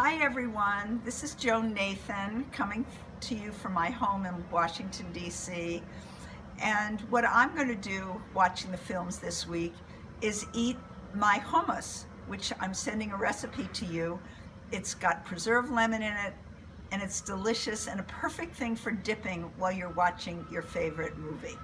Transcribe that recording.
Hi everyone, this is Joan Nathan coming to you from my home in Washington DC and what I'm going to do watching the films this week is eat my hummus which I'm sending a recipe to you. It's got preserved lemon in it and it's delicious and a perfect thing for dipping while you're watching your favorite movie.